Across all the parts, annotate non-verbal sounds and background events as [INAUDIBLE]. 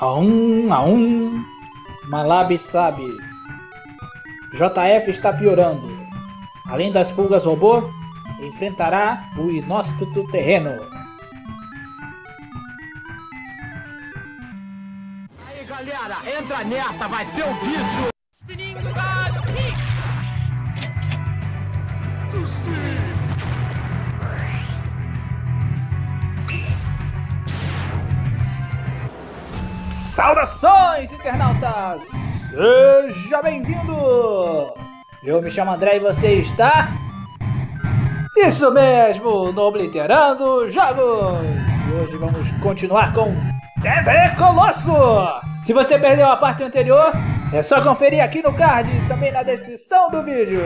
Aum, aum. Malab sabe. JF está piorando. Além das pulgas robô, enfrentará o inóspito terreno. Aí galera, entra nessa, vai ter um bicho! Saudações, internautas! Seja bem-vindo! Eu me chamo André e você está... Isso mesmo, no Obliterando Jogos! E hoje vamos continuar com TV Colosso! Se você perdeu a parte anterior, é só conferir aqui no card e também na descrição do vídeo.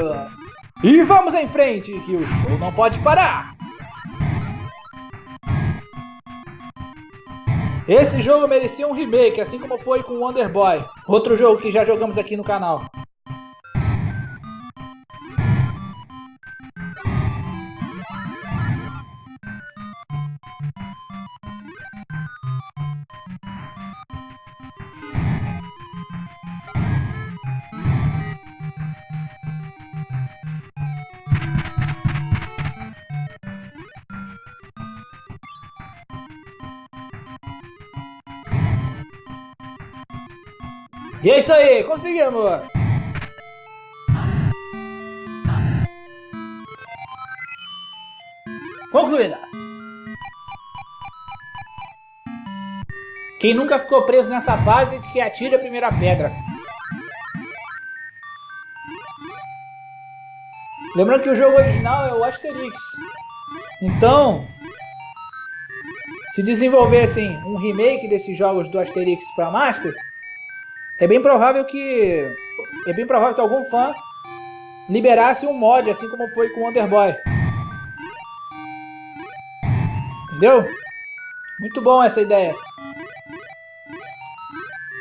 E vamos em frente, que o show não pode parar! Esse jogo merecia um remake, assim como foi com Wonder Boy, outro jogo que já jogamos aqui no canal. E é isso aí, conseguimos! Concluída! Quem nunca ficou preso nessa fase que atira a primeira pedra. Lembrando que o jogo original é o Asterix. Então, se desenvolvessem um remake desses jogos do Asterix para Master, é bem provável que... É bem provável que algum fã liberasse um mod, assim como foi com o Underboy. Entendeu? Muito bom essa ideia.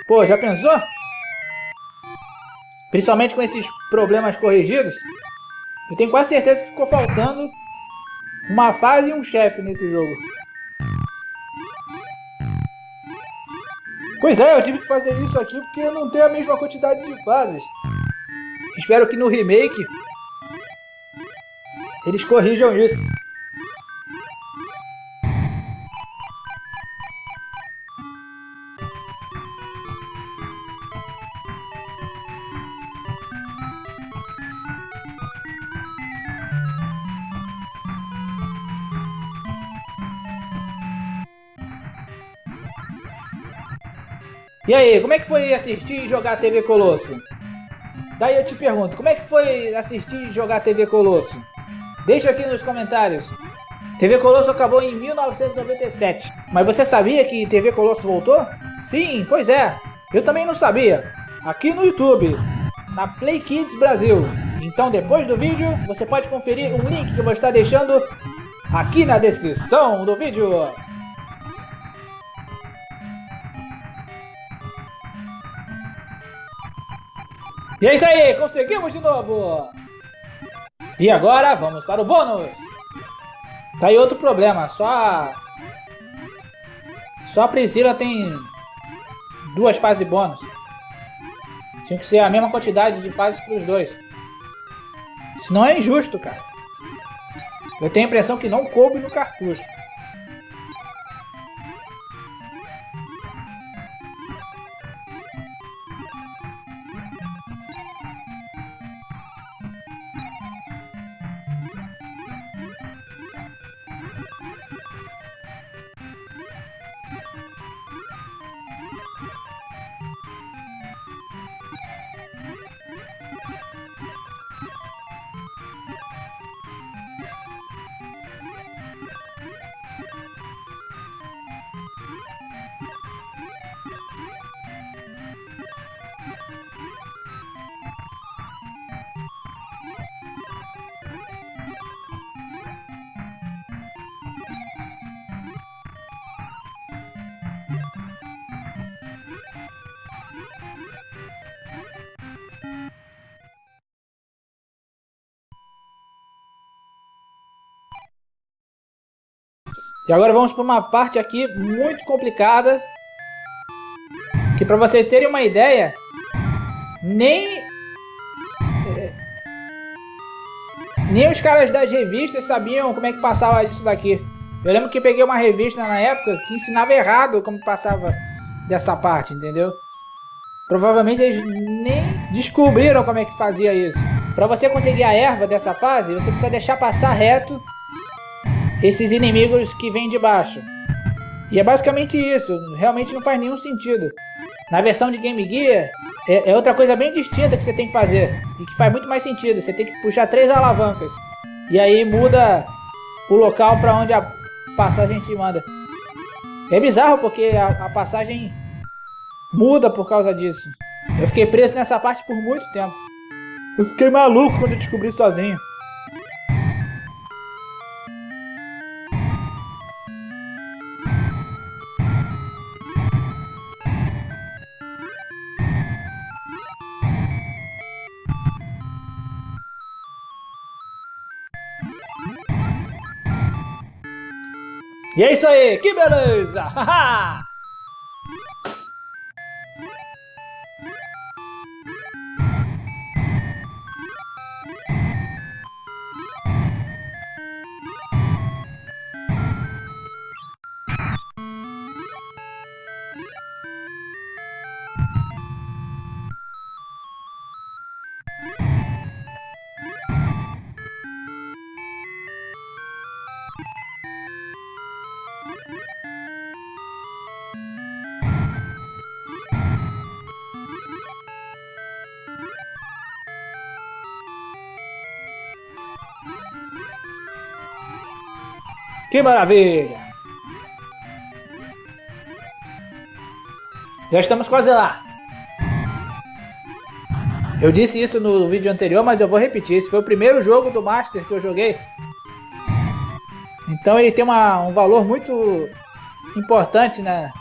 Pô, já pensou? Principalmente com esses problemas corrigidos. Eu tenho quase certeza que ficou faltando uma fase e um chefe nesse jogo. Pois é, eu tive que fazer isso aqui porque não tem a mesma quantidade de fases. Espero que no remake eles corrijam isso. E aí, como é que foi assistir e jogar TV Colosso? Daí eu te pergunto, como é que foi assistir e jogar TV Colosso? Deixa aqui nos comentários. TV Colosso acabou em 1997. Mas você sabia que TV Colosso voltou? Sim, pois é. Eu também não sabia. Aqui no YouTube, na Play Kids Brasil. Então depois do vídeo, você pode conferir um link que eu vou estar deixando aqui na descrição do vídeo. E é isso aí, conseguimos de novo! E agora vamos para o bônus! Tá aí outro problema, só... Só a Priscila tem duas fases bônus. Tinha que ser a mesma quantidade de fases para os dois. Senão é injusto, cara. Eu tenho a impressão que não coube no cartucho. E agora vamos para uma parte aqui muito complicada. Que pra você terem uma ideia, nem... É, nem os caras das revistas sabiam como é que passava isso daqui. Eu lembro que peguei uma revista na época que ensinava errado como passava dessa parte, entendeu? Provavelmente eles nem descobriram como é que fazia isso. Para você conseguir a erva dessa fase, você precisa deixar passar reto esses inimigos que vêm de baixo. E é basicamente isso, realmente não faz nenhum sentido. Na versão de Game Gear, é, é, outra coisa bem distinta que você tem que fazer. E que faz muito mais sentido, você tem que puxar três alavancas. E aí muda o local para onde a passagem te manda. É bizarro porque a, a passagem muda por causa disso. Eu fiquei preso nessa parte por muito tempo. Eu fiquei maluco quando eu descobri sozinho. E é isso aí, que beleza! [LAUGHS] Que maravilha! Já estamos quase lá. Eu disse isso no vídeo anterior, mas eu vou repetir. Esse foi o primeiro jogo do Master que eu joguei. Então ele tem uma, um valor muito importante né?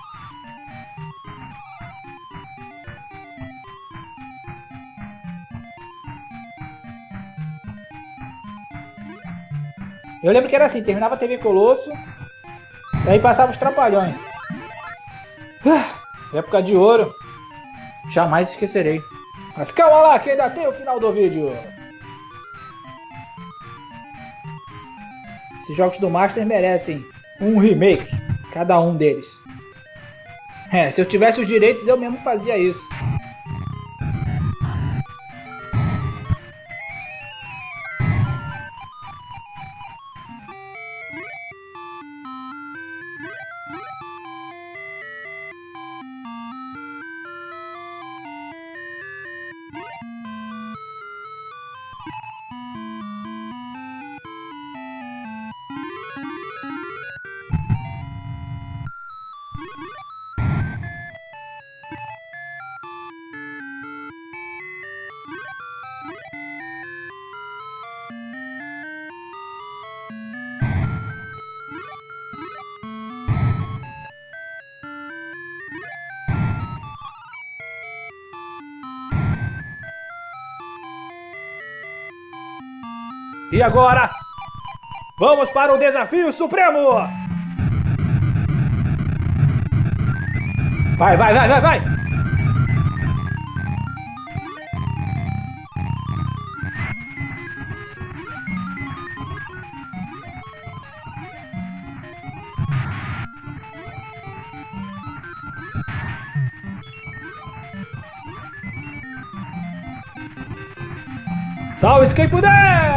Eu lembro que era assim, terminava a TV Colosso, aí passava os Trapalhões. Ah, época de ouro, jamais esquecerei. Mas calma lá, que ainda tem o final do vídeo. Esses jogos do Master merecem um remake, cada um deles. É, se eu tivesse os direitos eu mesmo fazia isso. E agora, vamos para o desafio supremo! Vai, vai, vai, vai, vai! Salve puder!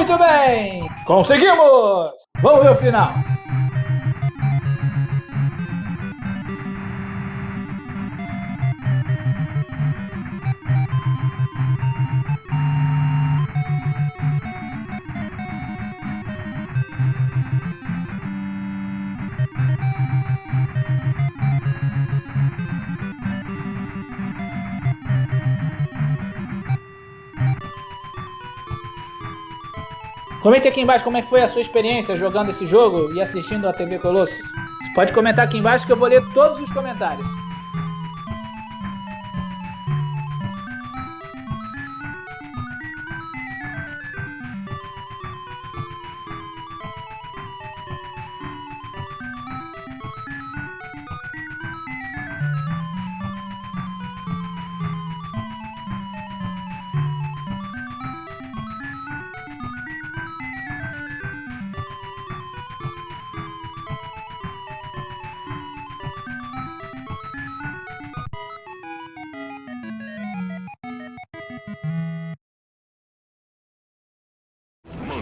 Muito bem! Conseguimos! Vamos ver o final! Comente aqui embaixo como é que foi a sua experiência jogando esse jogo e assistindo a TV Colosso. Pode comentar aqui embaixo que eu vou ler todos os comentários.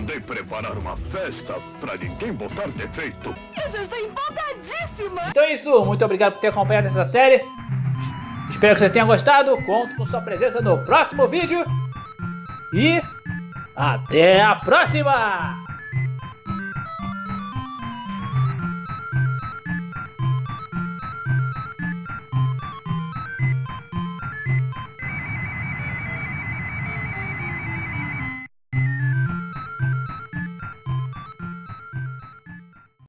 Mandei preparar uma festa pra ninguém botar defeito. Eu já estou empolgadíssima! Então é isso, muito obrigado por ter acompanhado essa série. Espero que vocês tenham gostado. Conto com sua presença no próximo vídeo. E até a próxima!